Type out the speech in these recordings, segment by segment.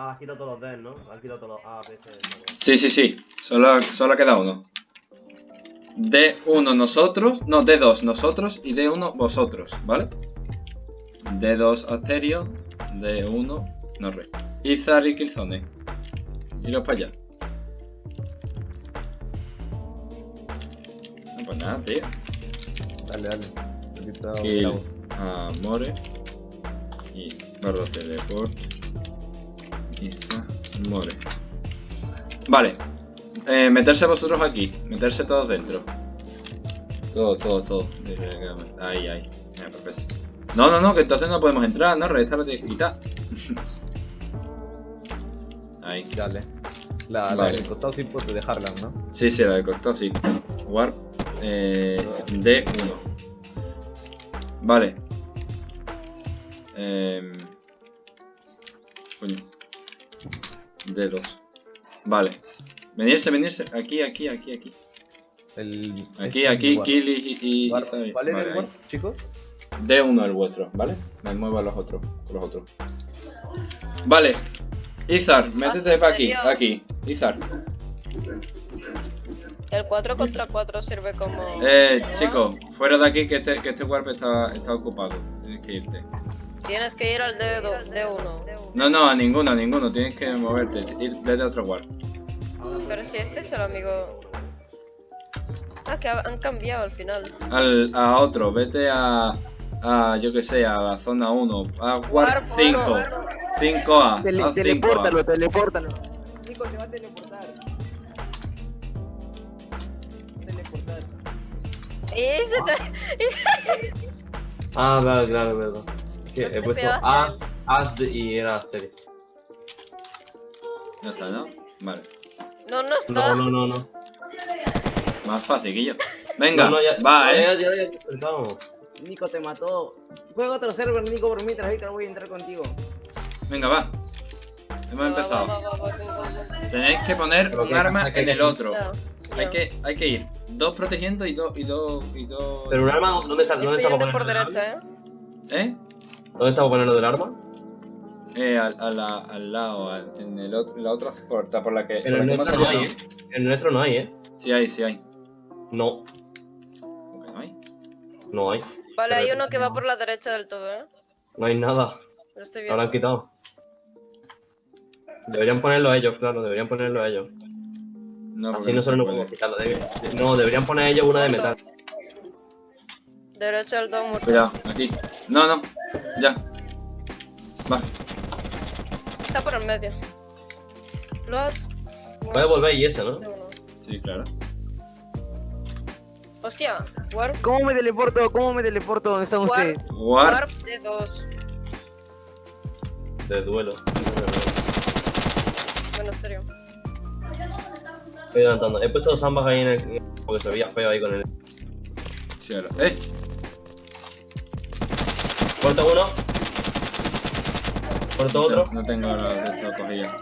Ah, has quitado todos los D, ¿no? Has quitado todos los A, B, C, D. Sí, sí, sí. Solo, solo queda uno. D1 nosotros, no, D2 nosotros y D1 vosotros, ¿vale? D2 Asterio, D1 Norre. Izar y Killzone. Iros para allá. No, pues nada, tío. Dale, dale. Aquí está Kill Bravo. a More. Y barra teleport. Izar, More. Vale. Eh, meterse vosotros aquí. Meterse todos dentro. Todo, todo, todo. Ahí, ahí. Ya, perfecto. No, no, no, que entonces no podemos entrar, ¿no? Esta la tienes que quitar. Ahí. Dale. La, la Vale. del costado sí puedes dejarla, ¿no? Sí, sí, la del costado, sí. Warp eh, D1. Vale. Eh, D2. Vale. Venirse, venirse. Aquí, aquí, aquí, aquí. El, Aquí, este aquí, Kill y... y- War- y- ¿Cuál era vale, el ahí. War, chicos? D1 el vuestro, ¿vale? Me muevo a los otros, con los otros. Vale. Izar, métete para aquí, aquí. Izar. El 4 contra 4 sirve como. Eh, chico, fuera de aquí que este, que este warp está, está ocupado. Tienes que irte. Tienes que ir al D2, D1. No, no, a ninguno, a ninguno. Tienes que moverte. Ir, vete a otro warp. Pero si este es el amigo. Ah, que ha- han cambiado al final. Al, a otro, vete a. A, yo que sé, a la zona 1. A Warp 5. uno. 5A. Tele- 5A. telepórtalo, telepórtalo. Nico, te va a teleportar. Teleportar. Ese te... Ah, vale, claro. Es que he puesto. As, As de- y era Asterix. Ya está, ¿no? Vale. No, no está. No, no, no, no. Más fácil que yo. Venga, No, no, ya, va, eh. Ya, ya, ya, empezamos. Nico te mató. Juega otro server, Nico, por mientras ahorita voy a entrar contigo. Venga, va. Hemos Va, empezado. va. Tenéis que poner Pero un que arma en el otro. Hay que, hay que ir dos protegiendo y dos y dos y dos. Pero un arma, ¿dónde está, dónde está por derecha, eh. ¿Eh? ¿Dónde para ponerlo del arma? Eh, al, a la- al lado, al- en el otro, la otra puerta por la que. En el nuestro no hay. ¿eh? En el nuestro no hay, ¿eh? Sí hay, sí hay. No, ¿Cómo que no hay? no hay. Vale, Pero- hay uno que va por la derecha del todo, eh. No hay nada. Lo estoy Lo habrán viendo. quitado. Deberían ponerlo ellos, claro, deberían ponerlo ellos. No, Así nosotros no podemos quitarlo. debe- No, deberían poner ellos una de metal. Derecha del todo muerto. Cuidado, aquí. No, no. Ya. Va. Está por el medio. Lot. Puede volver y ese, ¿no? Sí, claro. Hostia, Warp. ¿Cómo me teleporto? ¿Cómo me teleporto? ¿Dónde están ustedes? Warp. Warp de 2. De duelo. Bueno, serio. Estoy. He puesto dos ambas ahí en el. Porque se veía feo ahí con el. Sí, ahora. ¡Eh! Corto uno. Muerto otro. No, no tengo la de esta cogida.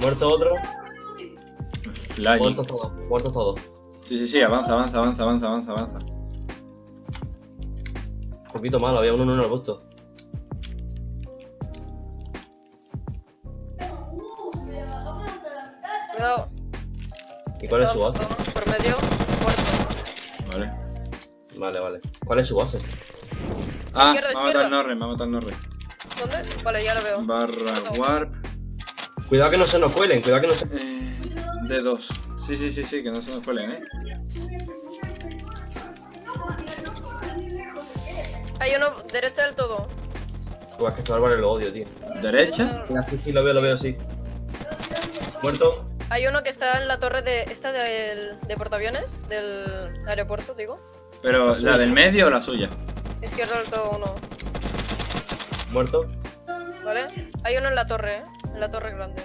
Muerto otro. Flying. Muertos todos. Muertos todos. Sí, sí, sí, avanza, avanza, avanza, avanza, avanza, avanza. Un poquito malo, había uno en el arbusto. Cuidado. ¿Y cuál es su base? Por medio. Muerto. Vale. Vale, vale. ¿Cuál es su base? Ah, Izquierda, me ha matado el Norre, me ha matado el Norre. ¿Dónde? Vale, ya lo veo. Barra warp. Cuidado que no se nos cuelen, cuidado que no se. Eh, D2. Sí, sí, sí, sí, que no se nos cuelen, eh. Hay uno derecha del todo. Buah, es que este Álvaro lo odio, tío. Derecha. Mira, sí, sí, lo veo, lo veo, sí. Muerto. Hay uno que está en la torre de. Esta del, de portaaviones. Del aeropuerto, digo. Pero, ¿la del medio o la suya? Izquierda del todo uno. Muerto. ¿Vale? Hay uno en la torre, ¿eh? En la torre grande.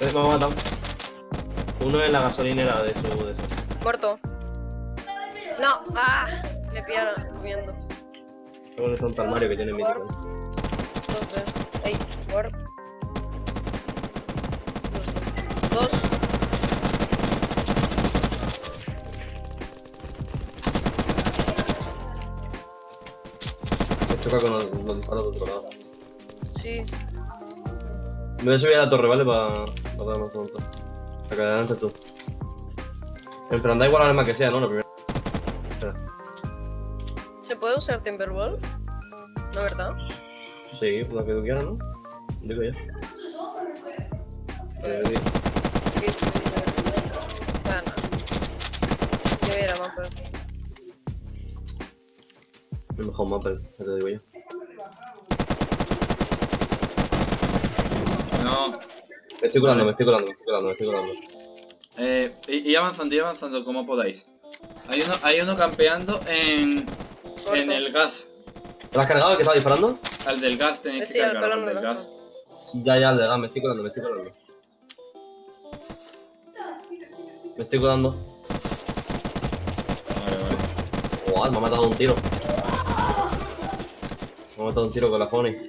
Me ha matado. Uno en la gasolinera de su. De su. Muerto. No. ¡Ah! Me pillaron comiendo. Tengo un frontal Mario que tiene de. Ey, warp. Dos. Con los, los disparos de otro lado. Sí. Me voy a subir a la torre, ¿vale? Para pa dar más pronto. Acá adelante tú. En plan, da igual la arma que sea, ¿no? La primera. ¿Se puede usar Timberwolf? ¿No, verdad? Sí, la que tú quieras, ¿no? Digo yo. Pues... Eh, Gana. Yo voy a ir a Mapper. El mejor mapa, ya te digo yo. No. Me estoy colando, me estoy colando, me estoy colando, me estoy colando. Eh, y, y avanzando, y avanzando como podáis. Hay uno, hay uno campeando en, Corto. en el gas. ¿Te lo has cargado? ¿Que estaba disparando? Al del gas tenéis Sí, que al cargar, pelón al del gas. Sí, ya, ya, el de gas, me estoy colando, me estoy colando. Me estoy colando. Vale, vale. Wow, me ha matado un tiro. Me ha matado un tiro con la Honey.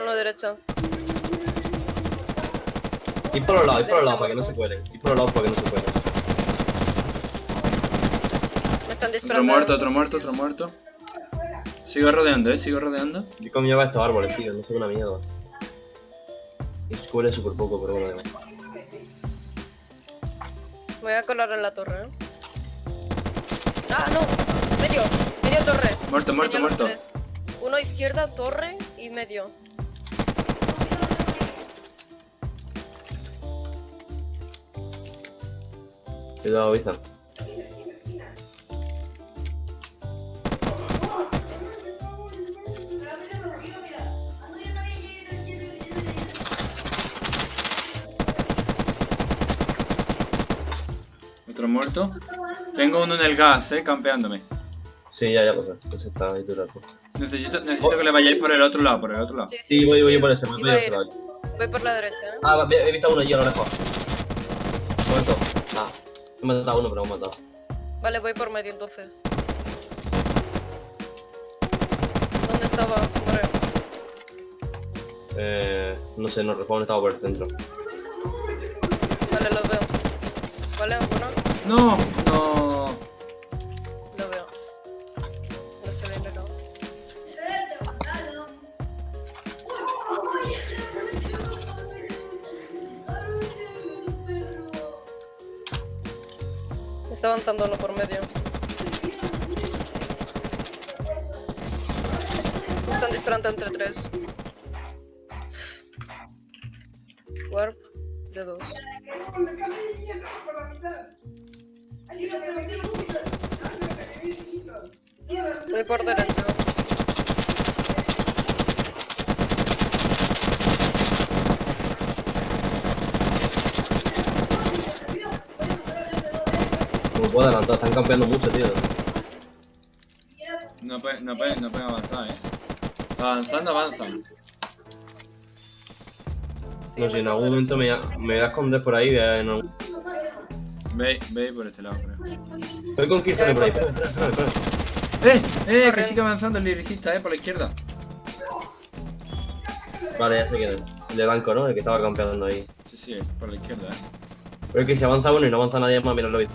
Uno derecha. Y por los lados, y por los lados para que no se cuelen. Y por los lados para que no se cuelen. Me están Otro disparando. muerto, otro muerto, otro muerto. Sigo rodeando, eh, sigo rodeando. Yo cómo lleva estos árboles, tío, no sé una mierda. Y cuele súper poco, pero bueno, además. Me voy a colar en la torre, ¿eh? ¡Ah, no! Medio. Medio torre. Muerto, muerto, muerto. Uno izquierda, torre y medio. Cuidado, Vista. Otro muerto. Tengo uno en el gas, eh, campeándome. Sí, ya, ya pasa. Ese está ahí todo el rato. Necesito, necesito que le vayáis por el otro lado, por el otro lado. Sí, Sí, voy, voy por ese, voy ese ir. lado. Voy por la derecha, ¿eh? Ah, he visto uno allí a lo lejos. Muerto. Ah, he matado a uno, pero me he matado. Vale, voy por medio entonces. ¿Dónde estaba? Eh, no sé, no respawn estaba por el centro. Vale, lo veo. Vale, bueno, No, no. Está avanzando uno por medio. Me están disparando entre tres. Warp de dos. Voy por derecha. No puedo adelantar, están campeando mucho, tío. No pueden no puede, no puede avanzar, eh. Avanzando, avanzan. No sé, en algún momento me, me voy a esconder por ahí. en algún- Veis, veis por este lado, creo. Voy con Kirsten por ahí. ¡Eh! ¡Eh! Que sigue avanzando el liricista, eh, por la izquierda. Vale, ya sé es. El de blanco, ¿no? El que estaba campeando ahí. Sí, sí, por la izquierda, eh. Pero es que si avanza uno y no avanza nadie más, mira lo visto.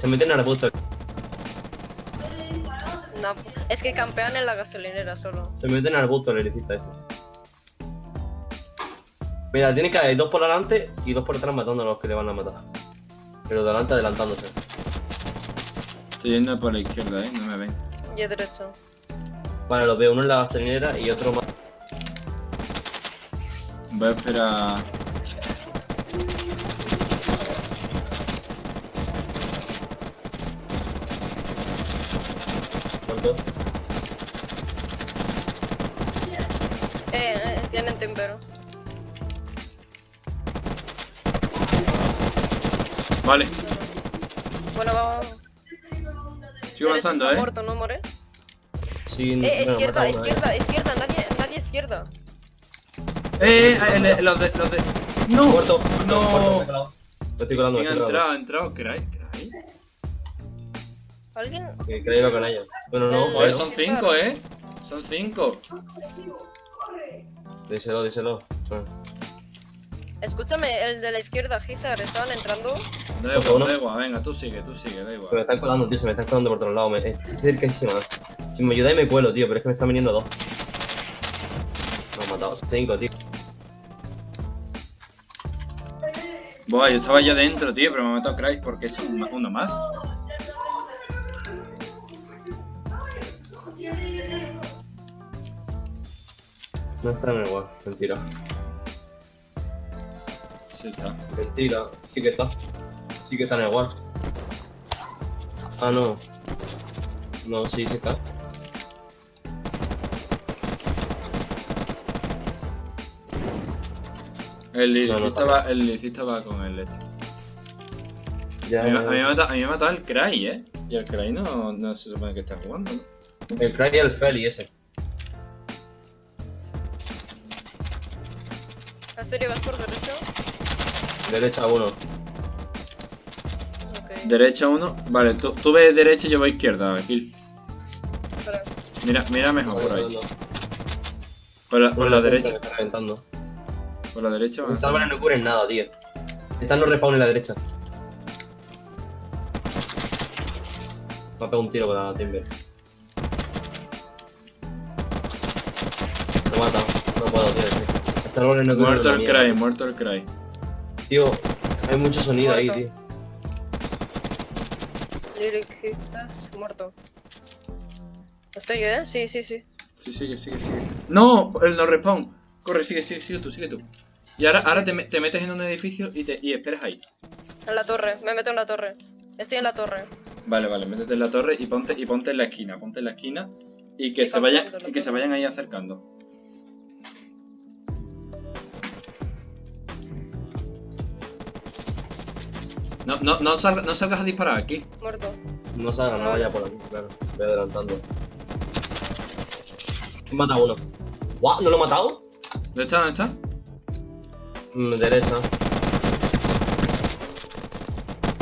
Se meten en el arbusto. No, es que campean en la gasolinera solo. Se meten en el arbusto el electricista ese. Mira, tiene que haber dos por delante y dos por detrás matando a los que le van a matar. Pero delante adelantándose. Estoy yendo por la izquierda, eh. No me ven. Y a derecha. Vale, los veo uno en la gasolinera y otro más. Voy a esperar. Eh, eh, tienen tempero. Vale, Bueno, vamos. sigo avanzando, está eh. muerto, ¿no, more? Sí, Eh, bueno, izquierda, mata uno, eh. izquierda, izquierda, nadie, nadie izquierda. Eh, eh, el de- los de. Los de. ¡No! Muerto. No. Muerto, estoy colando, me ¿Quién ha estoy colando. entrado? ¿Ha entrado? ¿Cray? ¿Alguien? Que que iba con ellos. Bueno, no, Joder, bueno. son cinco, eh. Son cinco. Díselo, díselo. Ah. Escúchame, el de la izquierda, Gizar, estaban entrando. Da igual, igual, venga, tú sigue, tú sigue, da Se me igual. están colando, tío, se me están colando por todos lados. Me, estoy cerquísima. Si me ayudáis me cuelo, tío, pero es que me están viniendo dos. Me han matado. Cinco, tío. Buah, yo estaba ya dentro, tío, pero me ha matado Craig porque es un- uno más. No está en el wall. Mentira. Sí, está. Mentira. Sí que está. Sí que está en el wall. Ah, no. No, sí, sí está. El No, no, va, el ilicista va con el este. Ya, A mí, a mí me ha matado, a mí me ha matado el Cry, eh. Y el Cry no, no se supone que está jugando, ¿no? El Cry y el Feli ese. Asterio, vas por derecho. Derecha uno. Derecha uno. Vale, tú, tú ves derecha y yo voy izquierda, Gil. Mira, mira mejor por ahí. No, Por la, por la Me derecha. está reventando. Por la derecha a Los árboles no cubren nada, tío. Están los respawn en la derecha. Me ha pegado un tiro con la timber. No Muerto mierda, Cry, tío. muerto el Cry. Tío, hay mucho sonido ahí, tío. Lyric, muerto. Asterio, ¿eh? Sí, sí, sí. Sí, sigue, sigue, sigue. ¡No! El no respawn. Corre, sigue, sigue, sigue tú, sigue tú. Y ahora, ahora te, me- te metes en un edificio y, te, y esperas ahí. En la torre, me meto en la torre. Estoy en la torre. Vale, vale, métete en la torre y ponte, y ponte en la esquina, ponte en la esquina y que Y se vayan, y que se vayan ahí acercando. No, no, no, salga- no salgas a disparar aquí. Muerto. No salga, no vaya por aquí, claro. Voy adelantando. He matado uno. ¿What? ¿No lo he matado? ¿Dónde está? ¿Dónde está? Mm, derecha.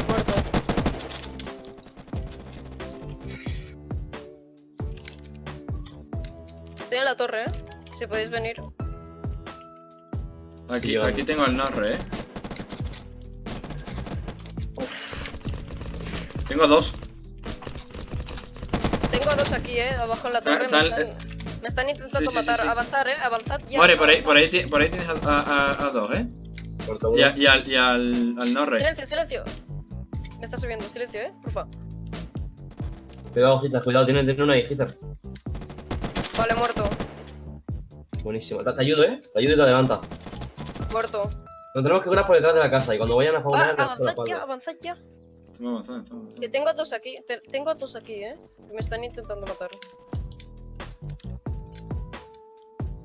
Muerto. Estoy en la torre, ¿eh? Si podéis venir. Aquí, aquí tengo al Norre, eh. Tengo dos. Tengo a dos aquí, ¿eh? Abajo en la torre. está me, el- están, me están intentando Sí, sí, sí, matar. sí. Avanzar, ¿eh? Avanzad ya. Muere, por ahí, por ahí, por ahí tienes a, a- a- a dos, eh. Y, a- y al, y al, al Norre. Silencio, silencio. Me está subiendo, silencio, ¿eh? Porfa. Cuidado, Gitar, cuidado, tiene, tiene una ahí, Gitar. Vale, muerto. Buenísimo. Te, te ayudo, eh. Te ayudo y te adelanta. Muerto. Nos tenemos que curar por detrás de la casa y cuando vayan a Ah, te la avanzad ya, avanzad ya. Estamos avanzando, estamos avanzando. Que tengo a dos aquí. te- tengo a dos aquí, ¿eh? Me están intentando matar.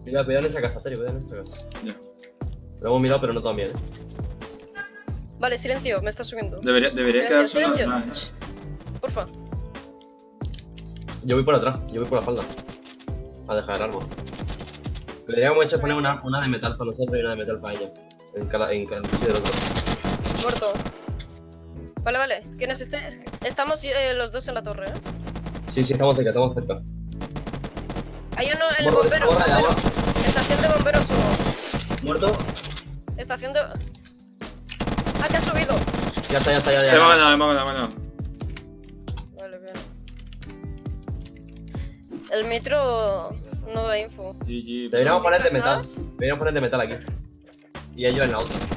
Mira, cuidado en esa casa, Terio, cuidado en esa casa. Ya. Lo hemos mirado, pero no tan bien, eh. Vale, silencio, me está subiendo. Debería, debería Silencio, quedarse silencio. una-. Porfa. Yo voy por atrás, yo voy por la espalda. A dejar el árbol. Deberíamos hecho poner una, una de metal para nosotros y una de metal para ella. En cada, en cada otro. Muerto. Vale, vale. ¿Quién es este? Estamos eh, los dos en la torre, ¿eh? Sí, sí, estamos cerca, estamos cerca. Hay uno, el bombero. bombero. agua. Estación de bomberos uno. ¿Muerto? Estación de... Ah, que ha subido. Ya está, ya está, ya, ya. Hemos ganado, hemos ganado, ganado. Vale, bien. El metro no da info. GG. Deberíamos poner de ¿Dónde metal. Deberíamos poner de metal aquí. Y ellos en la otra.